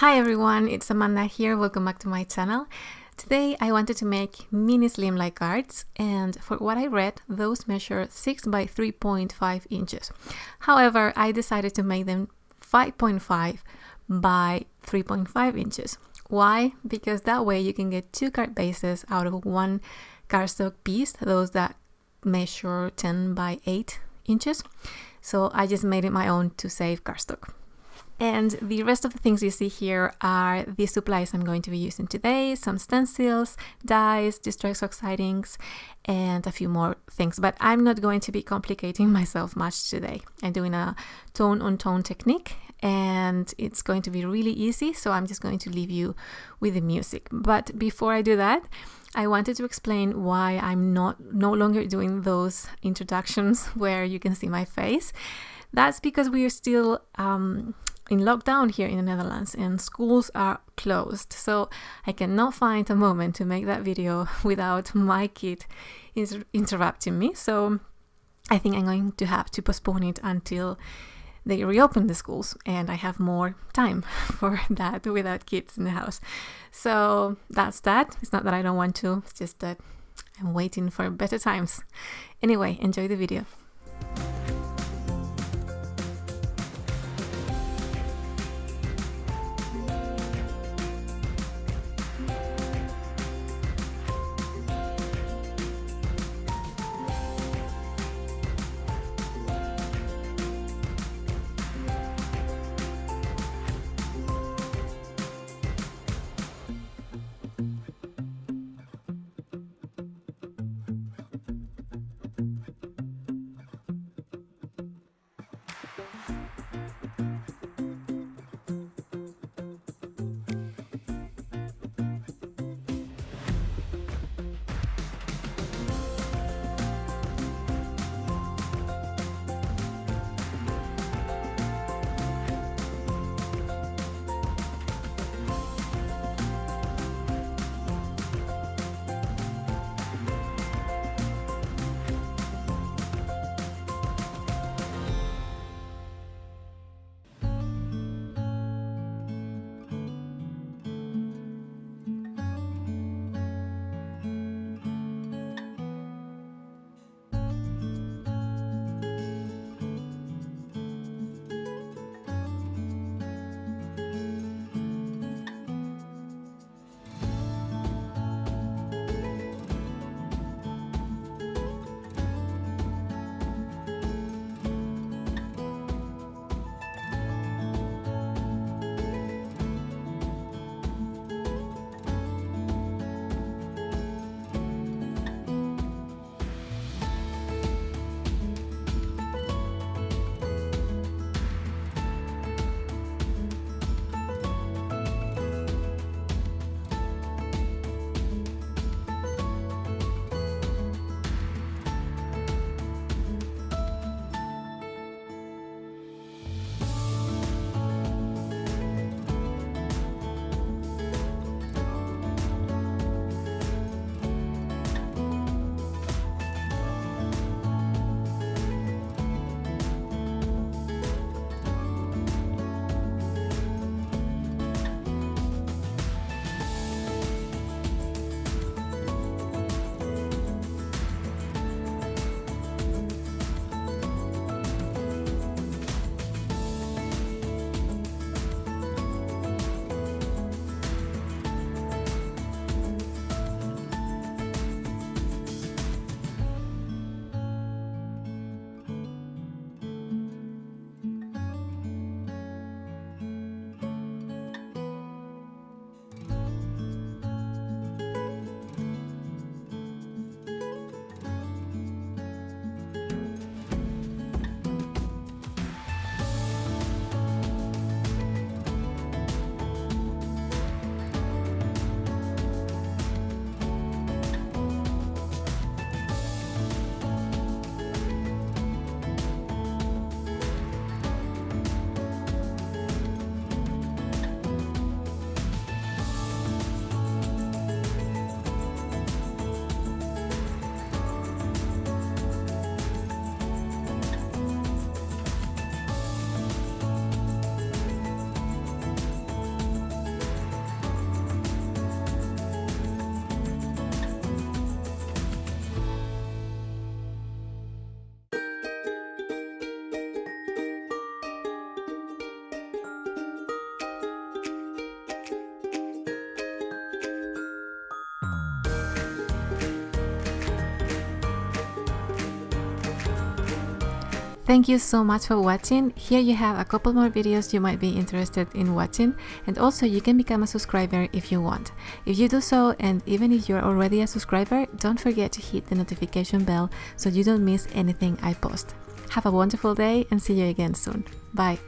Hi everyone, it's Amanda here. Welcome back to my channel. Today I wanted to make mini slimline cards and for what I read those measure 6 by 3.5 inches. However, I decided to make them 5.5 by 3.5 inches. Why? Because that way you can get two card bases out of one cardstock piece, those that measure 10 by 8 inches. So I just made it my own to save cardstock. And the rest of the things you see here are the supplies I'm going to be using today, some stencils, dies, distress oxide inks, and a few more things. But I'm not going to be complicating myself much today. I'm doing a tone on tone technique and it's going to be really easy. So I'm just going to leave you with the music. But before I do that, I wanted to explain why I'm not no longer doing those introductions where you can see my face. That's because we are still um, in lockdown here in the Netherlands and schools are closed. So I cannot find a moment to make that video without my kid interrupting me. So I think I'm going to have to postpone it until they reopen the schools and I have more time for that without kids in the house. So that's that. It's not that I don't want to, it's just that I'm waiting for better times. Anyway, enjoy the video. Thank you so much for watching. Here you have a couple more videos you might be interested in watching and also you can become a subscriber if you want. If you do so and even if you're already a subscriber, don't forget to hit the notification bell so you don't miss anything I post. Have a wonderful day and see you again soon. Bye.